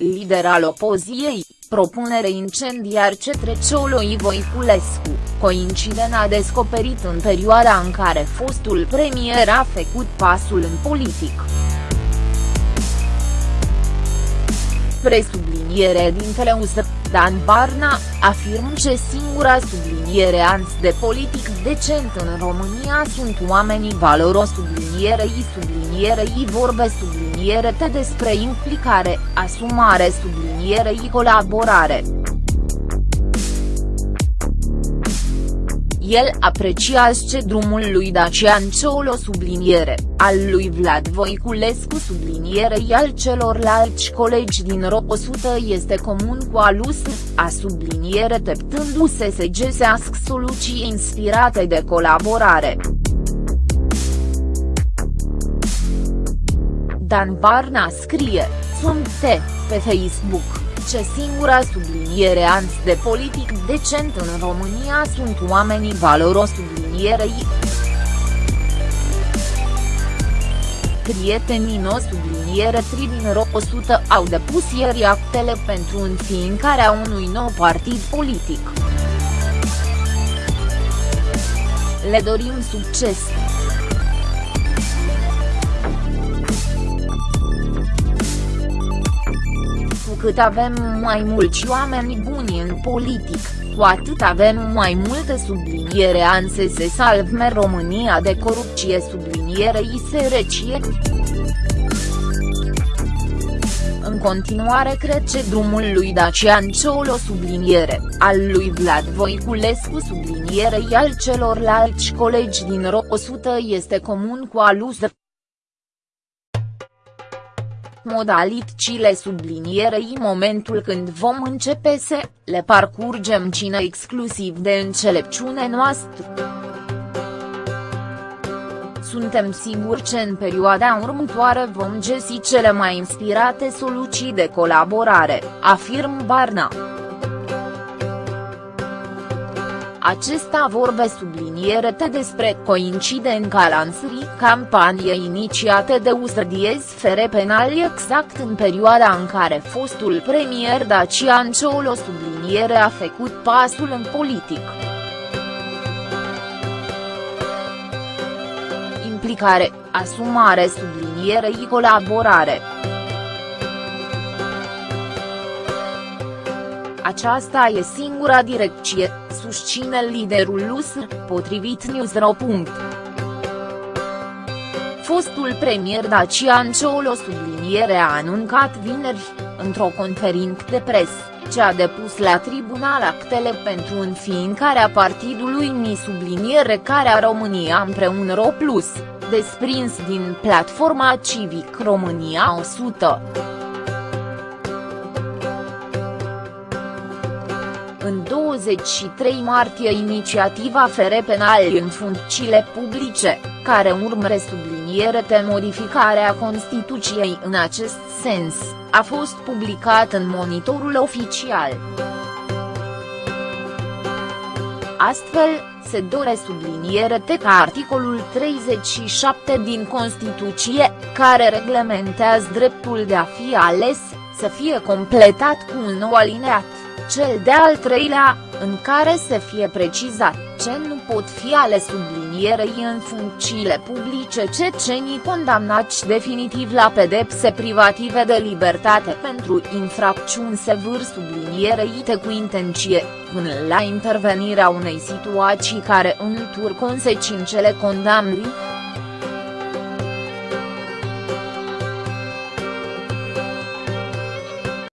lider al opoziției, propunere incendiar ce trece Oloi Voiculescu, coincident a descoperit în perioada în care fostul premier a făcut pasul în politic. Presubliniere dintele USR, Dan Barna, afirm că singura subliniere ans de politic decent în România sunt oamenii valoros sublinierei sublinierei vorbe subliniere te despre implicare, asumare sublinierei colaborare. El apreciază ce drumul lui Dacian Ciolo subliniere, al lui Vlad Voiculescu sublinierei al celorlalți colegi din RO 100 este comun cu alus, a subliniere teptându-se să găsească soluții inspirate de colaborare. Dan Barna scrie, sunt te, pe Facebook ce singura subliniere ans de politic decent în România sunt oamenii valoros sublinierei. Prietenii no subliniere tri din RO 100 au depus ieri actele pentru înființarea unui nou partid politic. Le dorim succes! Cât avem mai mulți oameni buni în politic, cu atât avem mai multe subliniere anse se salvme România de corupție sublinierei sărăcie. În continuare cred că drumul lui Dacian Ciolo subliniere, al lui Vlad Voiculescu sublinierei al celorlalți colegi din RO 100 este comun cu alusă modalitățile sublinierei momentul când vom începe să le parcurgem cine exclusiv de înțelepciune noastră. Suntem siguri că în perioada următoare vom găsi cele mai inspirate soluții de colaborare, afirm Barna. Acesta vorbe te despre coincidenca lansării campaniei inițiate de USRDIES fere penal exact în perioada în care fostul premier Dacian Ciolo subliniere a făcut pasul în politic. Implicare, asumare sublinierei colaborare. Aceasta e singura direcție, susține liderul LUSR, potrivit Newsro. Fostul premier Dacian Ciolo subliniere a anuncat vineri, într-o conferință de presă, ce a depus la tribunal actele pentru înființarea partidului Mi subliniere care a România împreună RO Plus, desprins din platforma Civic România 100. În 23 martie inițiativa fere penal în funcțiile publice, care urmăre subliniere de modificarea Constituției în acest sens, a fost publicat în monitorul oficial. Astfel, se dore subliniere că articolul 37 din Constituție, care reglementează dreptul de a fi ales, să fie completat cu un nou alineat cel de-al treilea, în care să fie precizat ce nu pot fi ale sublinierei în funcțiile publice cecenii condamnați definitiv la pedepse privative de libertate pentru infracțiuni sevâr sublinierei cu intenție, până la intervenirea unei situații care întur consecințele condamnării.